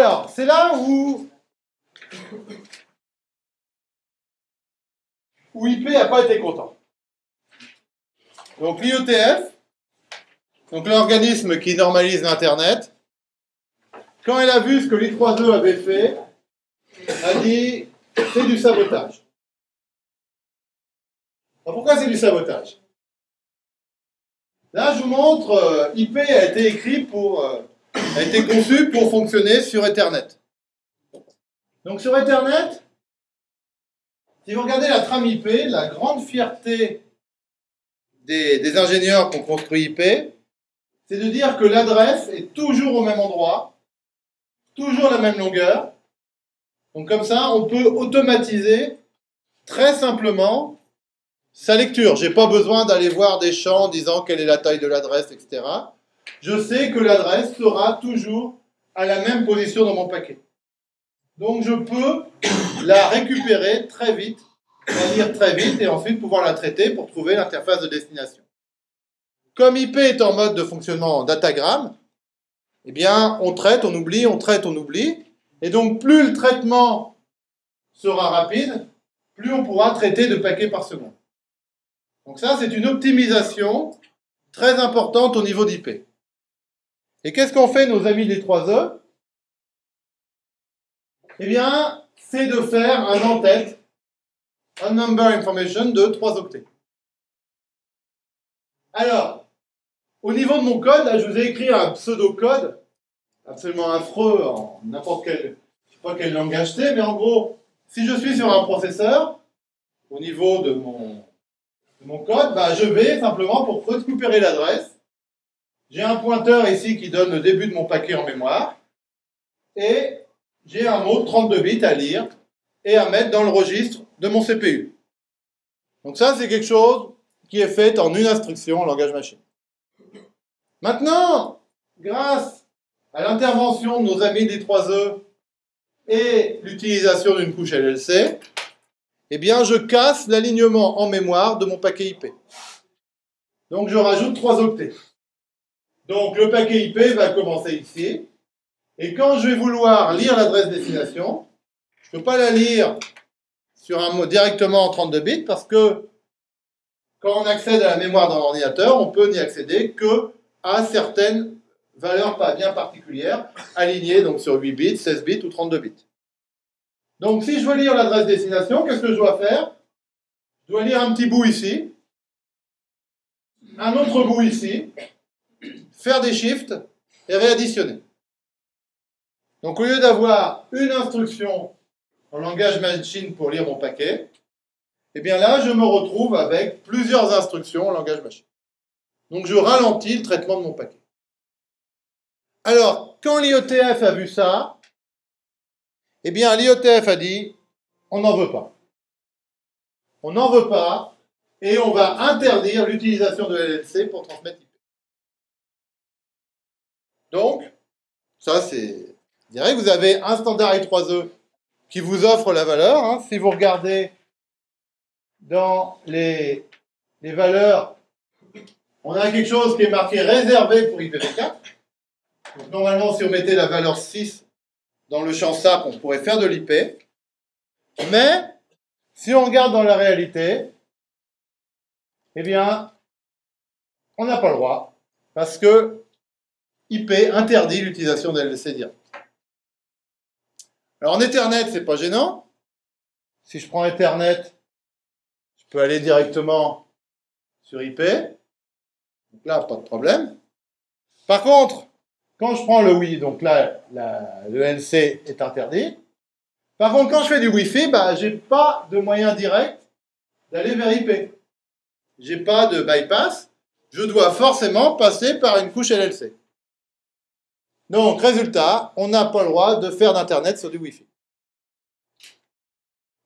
Alors, c'est là où, où IP n'a pas été content. Donc l'IETF, donc l'organisme qui normalise l'Internet, quand elle a vu ce que l'I3E avait fait, a dit c'est du sabotage. Alors pourquoi c'est du sabotage? Là, je vous montre, euh, IP a été écrit pour, euh, a été conçu pour fonctionner sur Ethernet. Donc sur Ethernet, si vous regardez la trame IP, la grande fierté des, ingénieurs qui ont construit IP, c'est de dire que l'adresse est toujours au même endroit, toujours la même longueur. Donc comme ça, on peut automatiser très simplement sa lecture. J'ai pas besoin d'aller voir des champs disant quelle est la taille de l'adresse, etc. Je sais que l'adresse sera toujours à la même position dans mon paquet. Donc je peux la récupérer très vite, la lire très vite et ensuite pouvoir la traiter pour trouver l'interface de destination. Comme IP est en mode de fonctionnement datagramme, eh bien on traite, on oublie, on traite, on oublie. Et donc plus le traitement sera rapide, plus on pourra traiter de paquets par seconde. Donc ça, c'est une optimisation très importante au niveau d'IP. Et qu'est-ce qu'ont fait nos amis des 3E Eh bien, c'est de faire un en-tête, un number information de 3 octets. Alors, au niveau de mon code, là, je vous ai écrit un pseudo-code absolument affreux en n'importe quel, je sais pas quel langage c'est, mais en gros, si je suis sur un processeur, au niveau de mon, mon code, bah, je vais simplement pour récupérer l'adresse. J'ai un pointeur ici qui donne le début de mon paquet en mémoire. Et j'ai un mot de 32 bits à lire et à mettre dans le registre de mon CPU. Donc ça, c'est quelque chose qui est fait en une instruction en langage machine. Maintenant, grâce à l'intervention de nos amis des 3E et l'utilisation d'une couche LLC, eh bien, je casse l'alignement en mémoire de mon paquet IP. Donc, je rajoute 3 octets. Donc, le paquet IP va commencer ici. Et quand je vais vouloir lire l'adresse destination, je ne peux pas la lire sur un mot directement en 32 bits parce que quand on accède à la mémoire d'un ordinateur, on peut n'y accéder que à certaines valeurs pas bien particulières, alignées donc sur 8 bits, 16 bits ou 32 bits. Donc si je veux lire l'adresse destination, qu'est-ce que je dois faire? Je dois lire un petit bout ici, un autre bout ici, faire des shifts et réadditionner. Donc au lieu d'avoir une instruction en langage machine pour lire mon paquet, eh bien là, je me retrouve avec plusieurs instructions en langage machine. Donc je ralentis le traitement de mon paquet. Alors, quand l'IETF a vu ça, eh bien, l'IETF a dit, on n'en veut pas. On n'en veut pas, et on va interdire l'utilisation de LLC pour transmettre. Donc, ça c'est... Je dirais que vous avez un standard I3E qui vous offre la valeur. Hein. Si vous regardez dans les, les valeurs, on a quelque chose qui est marqué réservé pour IPv4. Donc, normalement, si on mettait la valeur 6 dans le champ SAP, on pourrait faire de l'IP. Mais, si on regarde dans la réalité, eh bien, on n'a pas le droit, parce que IP interdit l'utilisation de LLC direct. Alors en Ethernet, c'est pas gênant. Si je prends Ethernet, je peux aller directement sur IP. Donc là, pas de problème. Par contre, quand je prends le Wi, donc là, le NC est interdit. Par contre, quand je fais du Wi-Fi, bah, j'ai pas de moyen direct d'aller vers IP. J'ai pas de bypass. Je dois forcément passer par une couche LLC. Donc, résultat, on n'a pas le droit de faire d'Internet sur du Wi-Fi.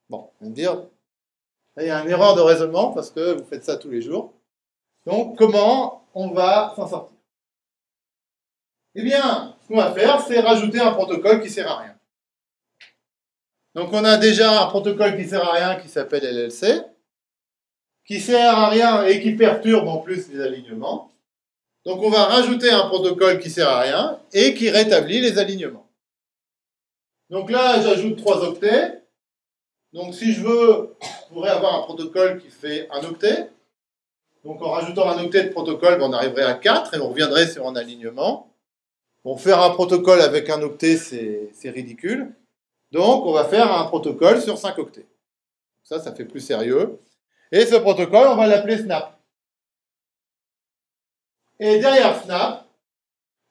Bon, on va me dire, il y a une erreur de raisonnement parce que vous faites ça tous les jours. Donc, comment on va s'en sortir? Eh bien, ce qu'on va faire, c'est rajouter un protocole qui sert à rien. Donc on a déjà un protocole qui sert à rien qui s'appelle LLC, qui sert à rien et qui perturbe en plus les alignements. Donc on va rajouter un protocole qui sert à rien et qui rétablit les alignements. Donc là, j'ajoute 3 octets. Donc si je veux, je pourrais avoir un protocole qui fait un octet. Donc en rajoutant un octet de protocole, ben, on arriverait à 4 et on reviendrait sur un alignement. Bon, faire un protocole avec un octet, c'est ridicule. Donc on va faire un protocole sur 5 octets. Ça, ça fait plus sérieux. Et ce protocole, on va l'appeler Snap. Et derrière Snap,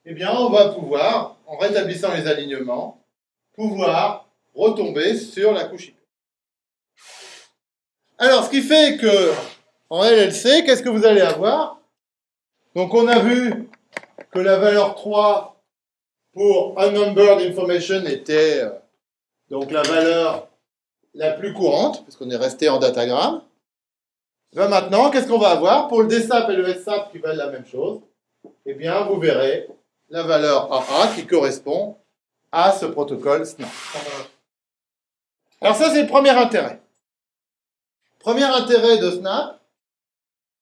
eh bien, on va pouvoir, en rétablissant les alignements, pouvoir retomber sur la couche IP. Alors, ce qui fait que, en LLC, qu'est-ce que vous allez avoir? Donc, on a vu que la valeur 3 pour unnumbered information était euh, donc la valeur la plus courante, puisqu'on est resté en datagramme. Ben maintenant, qu'est-ce qu'on va avoir? Pour le DSAP et le SAP qui valent la même chose, eh bien, vous verrez la valeur AA qui correspond à ce protocole SNAP. Alors ça, c'est le premier intérêt. Premier intérêt de Snap,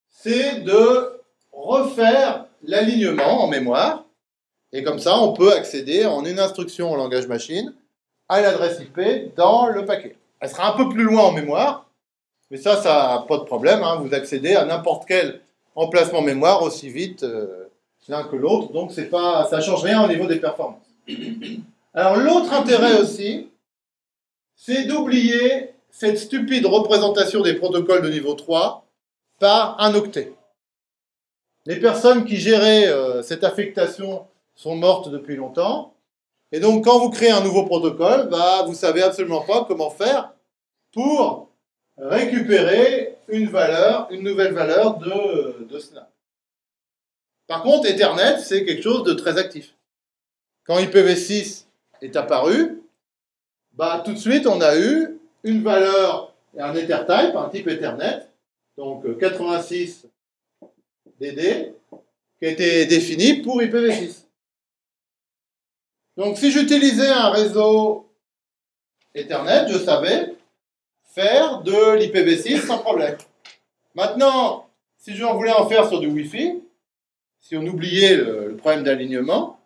c'est de refaire l'alignement en mémoire. Et comme ça, on peut accéder en une instruction en langage machine à l'adresse IP dans le paquet. Elle sera un peu plus loin en mémoire, mais ça, ça n'a pas de problème. Hein. Vous accédez à n'importe quel emplacement mémoire aussi vite euh, l'un que l'autre, donc pas, ça ne change rien au niveau des performances. Alors l'autre intérêt aussi, c'est d'oublier cette stupide représentation des protocoles de niveau 3 par un octet. Les personnes qui géraient euh, cette affectation sont mortes depuis longtemps. Et donc, quand vous créez un nouveau protocole, bah, vous savez absolument pas comment faire pour récupérer une valeur, une nouvelle valeur de, de Snap. Par contre, Ethernet, c'est quelque chose de très actif. Quand IPv6 est apparu, bah, tout de suite, on a eu une valeur et un Ethertype, un type Ethernet, donc 86 euh, DD, qui a été défini pour IPv6. Donc si j'utilisais un réseau Ethernet, je savais faire de l'IPv6 sans problème. Maintenant, si je voulais en faire sur du Wi-Fi, si on oubliait le, problème d'alignement,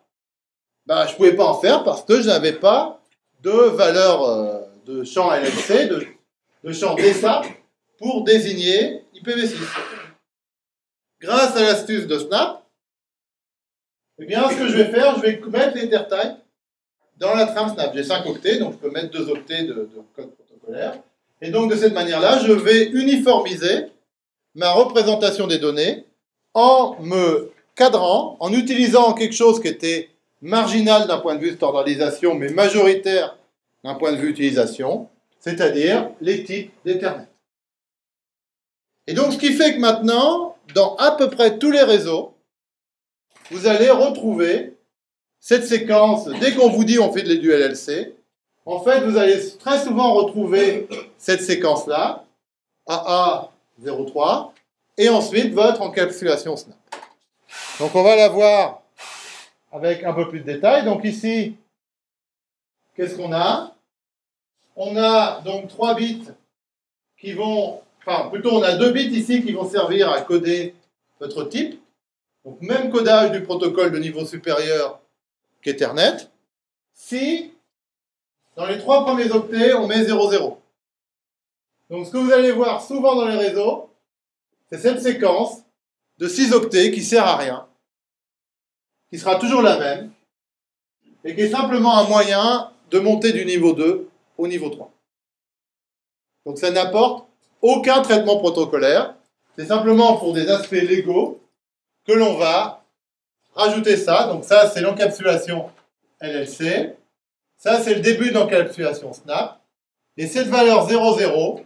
bah, je ne pouvais pas en faire parce que je n'avais pas de valeur euh, de champ LLC, de, de champ DSA pour désigner IPv6. Grâce à l'astuce de Snap, eh bien, ce que je vais faire, je vais mettre l'Ethertype dans la trame Snap. J'ai 5 octets, donc je peux mettre 2 octets de, de code protocolaire. Et donc, de cette manière-là, je vais uniformiser ma représentation des données en me cadrant, en utilisant quelque chose qui était marginal d'un point de vue standardisation, mais majoritaire d'un point de vue utilisation, c'est-à-dire les types d'Ethernet. Et donc, ce qui fait que maintenant, dans à peu près tous les réseaux, vous allez retrouver cette séquence, dès qu'on vous dit on fait de du LLC, en fait, vous allez très souvent retrouver cette séquence-là, AA03, et ensuite votre encapsulation Snap. Donc on va la voir avec un peu plus de détails. Donc ici, qu'est-ce qu'on a? On a donc trois bits qui vont, enfin plutôt on a deux bits ici qui vont servir à coder votre type. Donc même codage du protocole de niveau supérieur qu'Ethernet. Si dans les trois premiers octets, on met 0,0. Donc ce que vous allez voir souvent dans les réseaux, c'est cette séquence de 6 octets qui sert à rien, qui sera toujours la même, et qui est simplement un moyen de monter du niveau 2 au niveau 3. Donc ça n'apporte aucun traitement protocolaire, c'est simplement pour des aspects légaux que l'on va rajouter ça. Donc ça, c'est l'encapsulation LLC. Ça, c'est le début de l'encapsulation Snap. Et cette valeur 00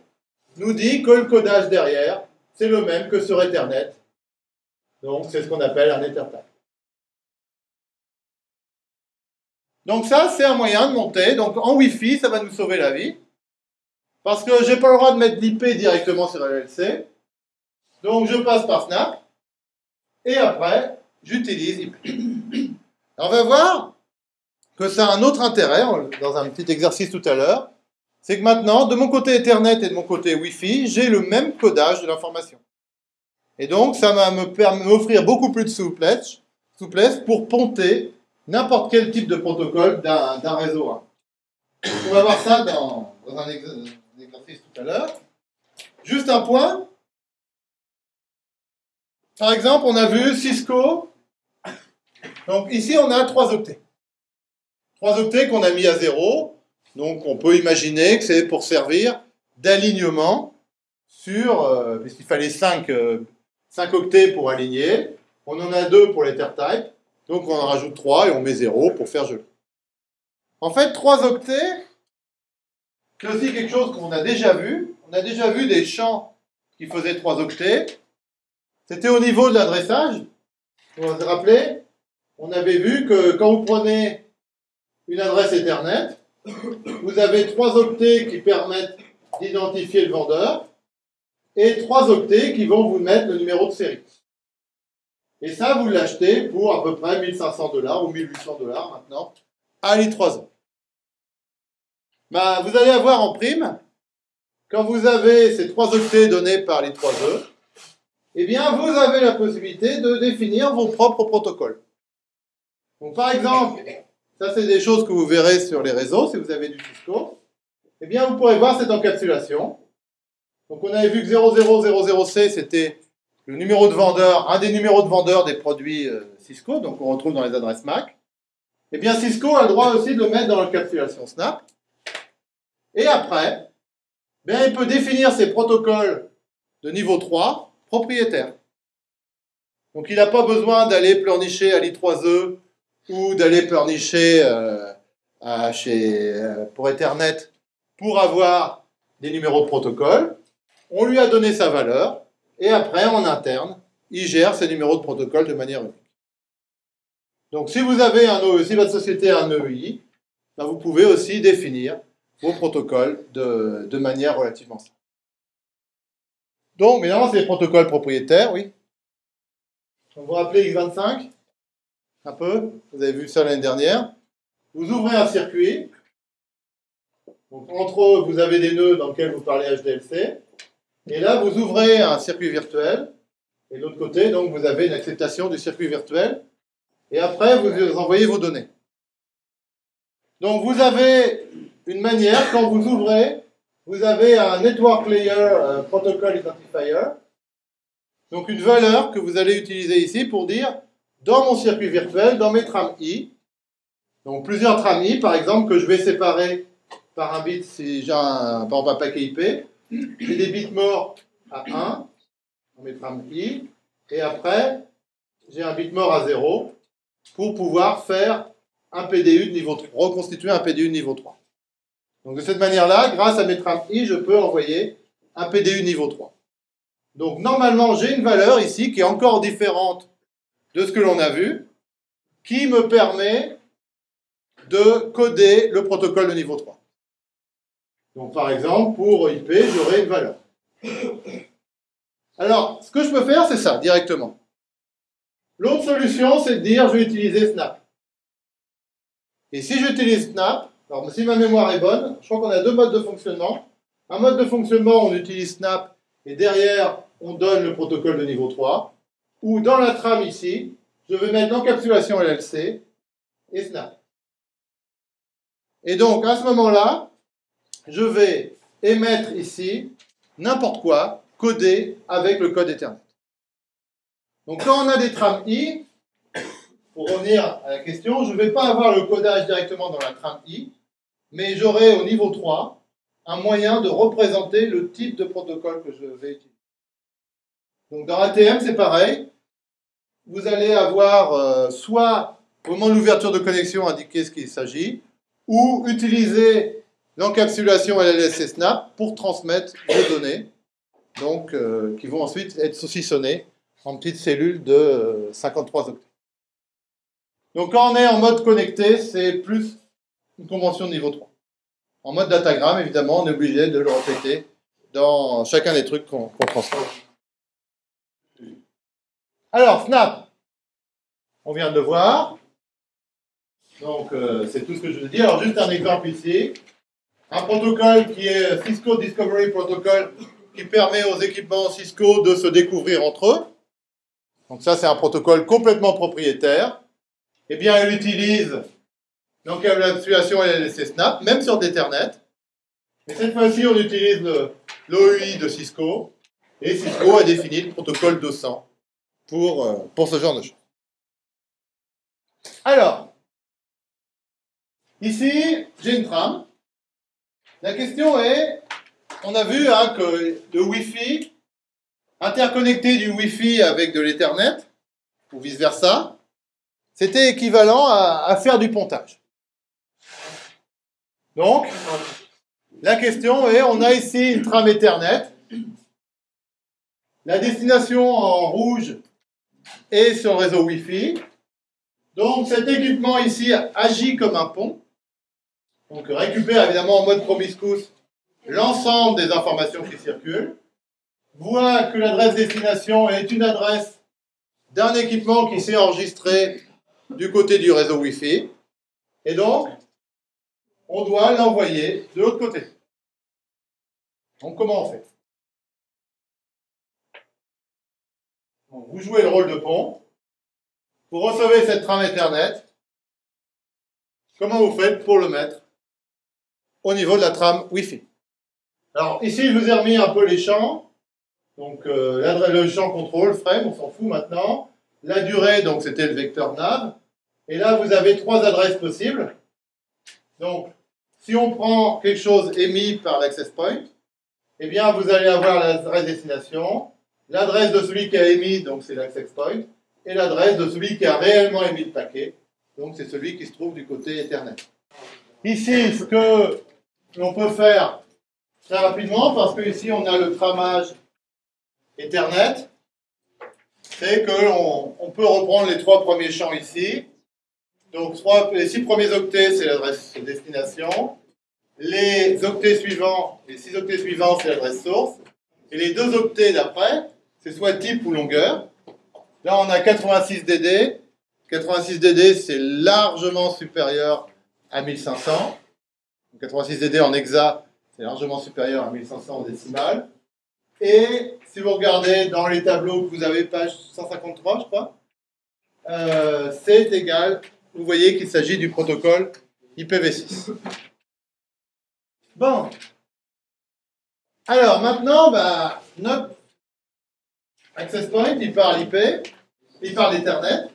nous dit que le codage derrière, c'est le même que sur Ethernet. Donc, c'est ce qu'on appelle un Ethertype. Donc ça, c'est un moyen de monter. Donc en Wi-Fi, ça va nous sauver la vie. Parce que j'ai pas le droit de mettre l'IP directement sur LLC. Donc je passe par Snap. Et après, j'utilise IP. On va voir que ça a un autre intérêt, dans un petit exercice tout à l'heure. C'est que maintenant, de mon côté Ethernet et de mon côté Wi-Fi, j'ai le même codage de l'information. Et donc, ça va m'offrir beaucoup plus de souplesse, souplesse pour ponter n'importe quel type de protocole d'un réseau On va voir ça dans, dans un exercice tout à l'heure. Juste un point. Par exemple, on a vu Cisco. Donc ici, on a trois octets. Trois octets qu'on a mis à zéro. Donc on peut imaginer que c'est pour servir d'alignement sur, euh, puisqu'il fallait 5, euh, octets pour aligner. On en a deux pour les type. Donc on en rajoute 3 et on met 0 pour faire joli. En fait, 3 octets, c'est aussi quelque chose qu'on a déjà vu. On a déjà vu des champs qui faisaient 3 octets. C'était au niveau de l'adressage. Vous vous rappelez? On avait vu que quand vous prenez une adresse Ethernet, vous avez 3 octets qui permettent d'identifier le vendeur et 3 octets qui vont vous mettre le numéro de série. Et ça, vous l'achetez pour à peu près 1500 dollars ou 1800 dollars maintenant à l'I3E. Bah, vous allez avoir en prime, quand vous avez ces trois octets donnés par l'I3E, eh bien, vous avez la possibilité de définir vos propres protocoles. Donc, par exemple, ça, c'est des choses que vous verrez sur les réseaux, si vous avez du Cisco. Eh bien, vous pourrez voir cette encapsulation. Donc, on avait vu que 0000C, c'était le numéro de vendeur, un des numéros de vendeur des produits euh, Cisco, donc on retrouve dans les adresses MAC. Eh bien, Cisco a le droit aussi de le mettre dans l'encapsulation Snap. Et après, bien, il peut définir ses protocoles de niveau 3 propriétaires. Donc il n'a pas besoin d'aller pleurnicher à l'I3E ou d'aller pleurnicher euh, chez, euh, pour Ethernet pour avoir des numéros de protocole. On lui a donné sa valeur et après, en interne, il gère ses numéros de protocole de manière unique. Donc, si vous avez un OE, si votre société a un EI, ben, vous pouvez aussi définir vos protocoles de, de manière relativement simple. Donc, évidemment, c'est des protocoles propriétaires, oui. vous vous rappelez X25 Un peu Vous avez vu ça l'année dernière. Vous ouvrez un circuit. Donc, entre eux, vous avez des nœuds dans lesquels vous parlez HDLC. Et là, vous ouvrez un circuit virtuel. Et de l'autre côté, donc, vous avez une acceptation du circuit virtuel. Et après, vous envoyez vos données. Donc, vous avez une manière, quand vous ouvrez, vous avez un Network Layer euh, Protocol Identifier. Donc, une valeur que vous allez utiliser ici pour dire, dans mon circuit virtuel, dans mes trames I, donc plusieurs trames I, par exemple, que je vais séparer par un bit si j'ai un, un paquet IP, j'ai des bits morts à 1, on mettra un i, et après, j'ai un bit mort à 0 pour pouvoir faire un PDU de niveau 3, reconstituer un PDU de niveau 3. Donc de cette manière-là, grâce à mes trames i, je peux envoyer un PDU niveau 3. Donc normalement, j'ai une valeur ici qui est encore différente de ce que l'on a vu, qui me permet de coder le protocole de niveau 3. Donc par exemple, pour IP, j'aurai une valeur. Alors, ce que je peux faire, c'est ça, directement. L'autre solution, c'est de dire, je vais utiliser Snap. Et si j'utilise Snap, alors si ma mémoire est bonne, je crois qu'on a deux modes de fonctionnement. Un mode de fonctionnement, on utilise Snap, et derrière, on donne le protocole de niveau 3. Ou dans la trame ici, je vais mettre l'encapsulation LLC et Snap. Et donc, à ce moment-là, je vais émettre ici n'importe quoi codé avec le code Ethernet. Donc quand on a des trames I, pour revenir à la question, je ne vais pas avoir le codage directement dans la trame I, mais j'aurai au niveau 3 un moyen de représenter le type de protocole que je vais utiliser. Donc dans ATM, c'est pareil. Vous allez avoir euh, soit au moment de l'ouverture de connexion indiquer ce qu'il s'agit, ou utiliser l'encapsulation LLS et Snap pour transmettre les données, donc, euh, qui vont ensuite être saucissonnées en petites cellules de 53 euh, octets. Donc quand on est en mode connecté, c'est plus une convention de niveau 3. En mode datagramme, évidemment, on est obligé de le répéter dans chacun des trucs qu'on transmet. Alors, Snap, on vient de le voir. Donc, euh, c'est tout ce que je veux dire. Alors, juste un exemple ici un protocole qui est Cisco Discovery Protocol qui permet aux équipements Cisco de se découvrir entre eux. Donc ça, c'est un protocole complètement propriétaire. Eh bien, elle utilise L'encapsulation LLC Snap, même sur d'Ethernet. Et cette fois-ci, on utilise l'OUI de Cisco. Et Cisco a défini le protocole 200 pour, euh, pour ce genre de choses. Alors, ici, j'ai une trame. La question est, on a vu hein, que le Wi-Fi, interconnecté du Wi-Fi avec de l'Ethernet, ou vice-versa, c'était équivalent à faire du pontage. Donc, la question est, on a ici une trame Ethernet. La destination en rouge sur le réseau Wi-Fi. Donc cet équipement ici agit comme un pont. Donc récupère évidemment en mode promiscuous l'ensemble des informations qui circulent. Voit que l'adresse destination est une adresse d'un équipement qui s'est enregistré du côté du réseau Wi-Fi. Et donc, on doit l'envoyer de l'autre côté. Donc comment on fait? Vous jouez le rôle de pont. Vous recevez cette trame Ethernet. Comment vous faites pour le mettre au niveau de la trame Wi-Fi? Alors ici, je vous ai remis un peu les champs. Donc euh, le champ contrôle, frame, on s'en fout maintenant. La durée, donc c'était le vecteur nav. Et là, vous avez trois adresses possibles. Donc si on prend quelque chose émis par l'access point, eh bien, vous allez avoir l'adresse destination, l'adresse de celui qui a émis, donc c'est l'access point, et l'adresse de celui qui a réellement émis le paquet, donc c'est celui qui se trouve du côté Ethernet. Ici, ce que l'on peut faire très rapidement, parce que ici on a le tramage Ethernet, c'est qu'on on peut reprendre les trois premiers champs ici, donc, les six premiers octets, c'est l'adresse destination. Les octets suivants, les six octets suivants, c'est l'adresse source. Et les deux octets d'après, c'est soit type ou longueur. Là, on a 86 DD. 86 DD, c'est largement supérieur à 1500. 86 DD en hexa, c'est largement supérieur à 1500 en décimale. Et si vous regardez dans les tableaux que vous avez, page 153, je crois, euh, c'est égal vous voyez qu'il s'agit du protocole IPv6. Bon. Alors maintenant, bah, notre access point, il parle IP, il parle Ethernet.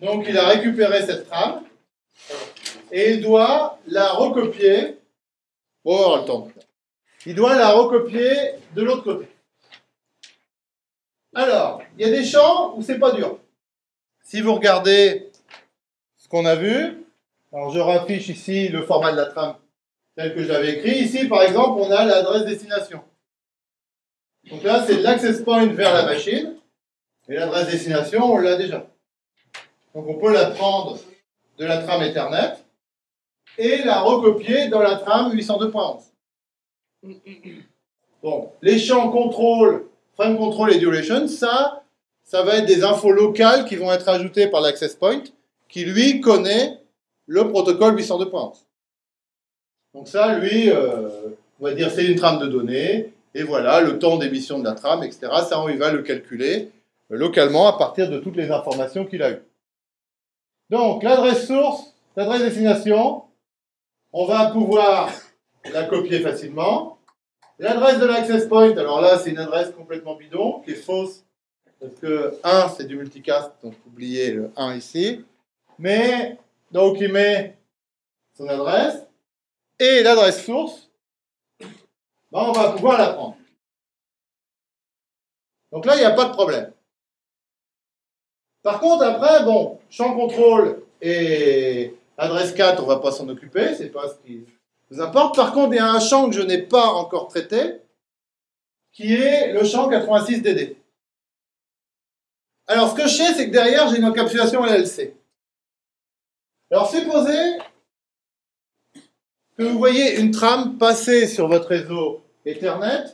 Donc il a récupéré cette trame et il doit la recopier. Oh, le temps. Il doit la recopier de l'autre côté. Alors, il y a des champs où c'est pas dur. Si vous regardez qu'on a vu. Alors je raffiche ici le format de la trame tel que j'avais écrit. Ici, par exemple, on a l'adresse destination. Donc là, c'est l'access point vers la machine. Et l'adresse destination, on l'a déjà. Donc on peut la prendre de la trame Ethernet et la recopier dans la trame 802.11. Bon, les champs contrôle, frame control et duration, ça, ça va être des infos locales qui vont être ajoutées par l'access point qui lui connaît le protocole 802.11. Donc ça, lui, euh, on va dire c'est une trame de données, et voilà le temps d'émission de la trame, etc. Ça, on va le calculer euh, localement à partir de toutes les informations qu'il a eues. Donc l'adresse source, l'adresse destination, on va pouvoir la copier facilement. L'adresse de l'access point, alors là c'est une adresse complètement bidon, qui est fausse, parce que 1 c'est du multicast, donc oubliez le 1 ici. Mais, donc il met son adresse et l'adresse source. Ben, on va pouvoir la prendre. Donc là, il n'y a pas de problème. Par contre, après, bon, champ contrôle et adresse 4, on ne va pas s'en occuper, c'est pas ce qui nous importe. Par contre, il y a un champ que je n'ai pas encore traité, qui est le champ 86DD. Alors, ce que je sais, c'est que derrière, j'ai une encapsulation LLC. Alors supposez que vous voyez une trame passer sur votre réseau Ethernet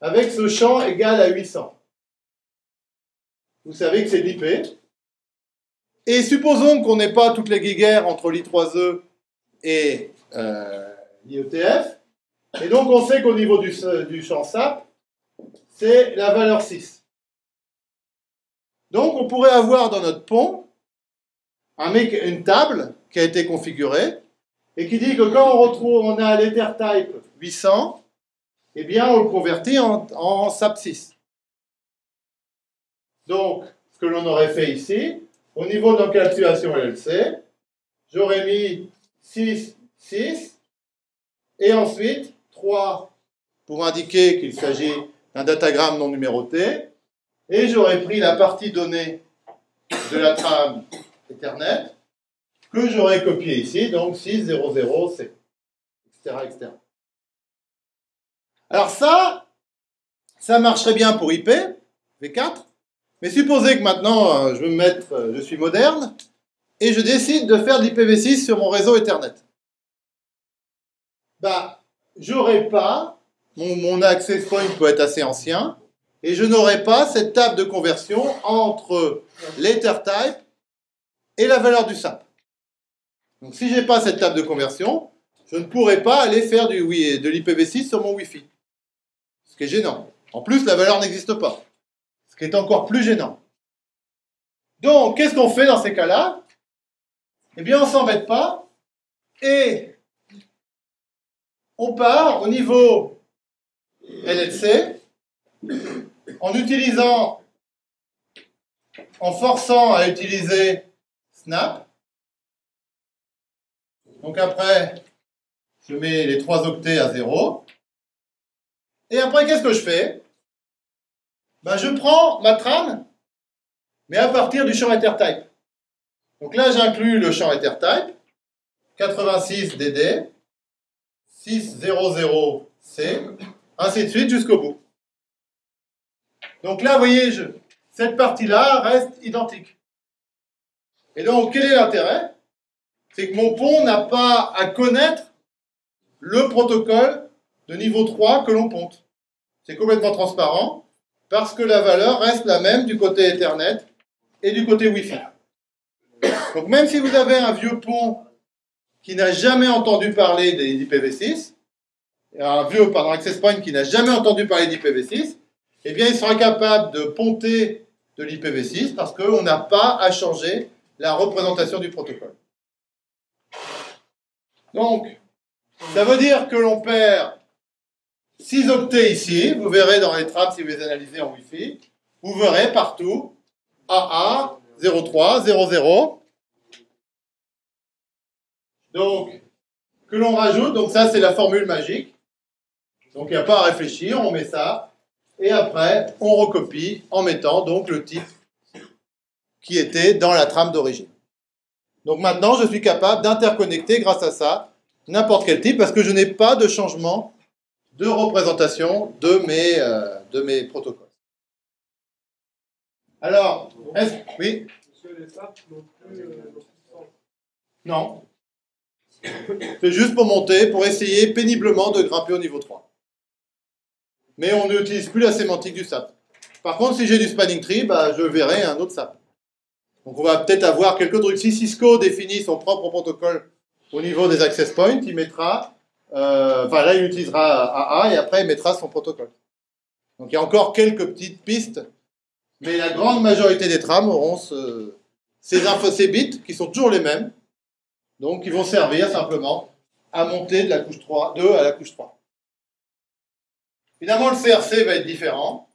avec ce champ égal à 800. Vous savez que c'est l'IP. Et supposons qu'on n'ait pas toutes les guéguerres entre l'I3E et euh, l'IETF. Et donc on sait qu'au niveau du, champ SAP, c'est la valeur 6. Donc on pourrait avoir dans notre pont un mec, une table qui a été configuré et qui dit que quand on retrouve, on a l'Ethertype 800, eh bien, on le convertit en, en SAP6. Donc, ce que l'on aurait fait ici, au niveau de l'encapsulation LLC, j'aurais mis 6, 6, et ensuite 3 pour indiquer qu'il s'agit d'un datagramme non numéroté, et j'aurais pris la partie donnée de la trame Ethernet que j'aurais copié ici, donc 600C, etc., etc. Alors ça, ça marcherait bien pour IP, V4, mais supposez que maintenant euh, je me mettre, euh, je suis moderne, et je décide de faire de l'IPv6 sur mon réseau Ethernet. Bah, j'aurais pas, mon, access point peut être assez ancien, et je n'aurai pas cette table de conversion entre l'Ethertype et la valeur du SAP. Donc si je n'ai pas cette table de conversion, je ne pourrai pas aller faire du, de l'IPv6 sur mon Wi-Fi. Qui est gênant. En plus, la valeur n'existe pas. Ce qui est encore plus gênant. Donc, qu'est-ce qu'on fait dans ces cas-là? Eh bien, on ne s'embête pas et on part au niveau LLC en utilisant, en forçant à utiliser Snap. Donc après, je mets les 3 octets à 0. Et après, qu'est-ce que je fais? Ben, Je prends ma trame, mais à partir du champ EtherType. Donc là, j'inclus le champ EtherType, 86 DD, 600 C, ainsi de suite jusqu'au bout. Donc là, vous voyez, cette partie-là reste identique. Et donc, quel est l'intérêt? C'est que mon pont n'a pas à connaître le protocole de niveau 3 que l'on ponte. C'est complètement transparent parce que la valeur reste la même du côté Ethernet et du côté Wi-Fi. Donc même si vous avez un vieux pont qui n'a jamais entendu parler d'IPv6, un vieux, pardon, access point qui n'a jamais entendu parler d'IPv6, eh bien, il sera capable de ponter de l'IPv6 parce qu'on n'a pas à changer la représentation du protocole. Donc, ça veut dire que l'on perd 6 octets ici. Vous verrez dans les trames si vous les analysez en Wi-Fi. Vous verrez partout AA, 03, 00. Donc, que l'on rajoute, donc ça c'est la formule magique. Donc il n'y a pas à réfléchir, on met ça et après, on recopie en mettant donc le type qui était dans la trame d'origine. Donc maintenant, je suis capable d'interconnecter grâce à ça n'importe quel type parce que je n'ai pas de changement de représentation de mes, euh, de mes protocoles. Alors, est-ce... Oui? Non. C'est juste pour monter, pour essayer péniblement de grimper au niveau 3 mais on n'utilise plus la sémantique du SAP. Par contre, si j'ai du spanning tree, bah, je verrai un autre SAP. Donc on va peut-être avoir quelques trucs. Si Cisco définit son propre protocole au niveau des access points, il mettra, enfin là il utilisera AA et après il mettra son protocole. Donc il y a encore quelques petites pistes, mais la grande majorité des trames auront ces, infos, ces bits qui sont toujours les mêmes, donc ils vont servir simplement à monter de la couche 3, 2 à la couche 3. Évidemment, le CRC va être différent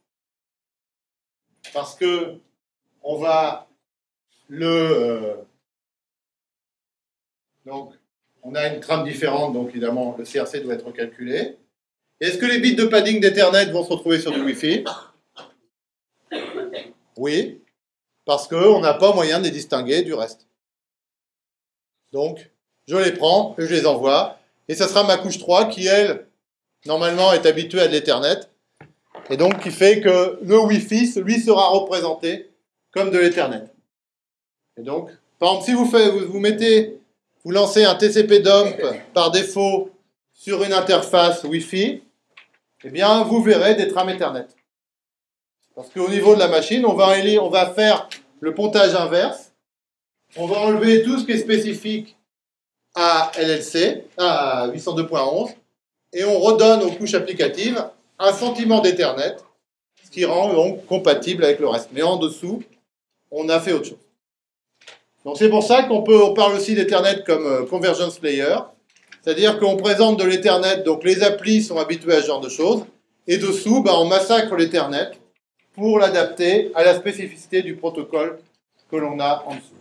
parce que on va le euh, donc on a une trame différente, donc évidemment le CRC doit être calculé. Est-ce que les bits de padding d'Ethernet vont se retrouver sur du Wi-Fi? Oui, parce qu'on n'a pas moyen de les distinguer du reste. Donc, je les prends et je les envoie, et ça sera ma couche 3 qui, elle, normalement, est habitué à de l'Ethernet. Et donc, qui fait que le Wi-Fi, lui, sera représenté comme de l'Ethernet. Et donc, par exemple, si vous, faites, vous, mettez, vous lancez un TCP dump par défaut sur une interface Wi-Fi, eh bien, vous verrez des trames Ethernet. Parce qu'au niveau de la machine, on va, on va faire le pontage inverse. On va enlever tout ce qui est spécifique à LLC, à 802.11, et on redonne aux couches applicatives un sentiment d'Ethernet, ce qui rend donc compatible avec le reste. Mais en dessous, on a fait autre chose. Donc c'est pour ça qu'on peut, on parle aussi d'Ethernet comme euh, convergence layer, c'est-à-dire qu'on présente de l'Ethernet, donc les applis sont habitués à ce genre de choses, et dessous, bah, on massacre l'Ethernet pour l'adapter à la spécificité du protocole que l'on a en dessous.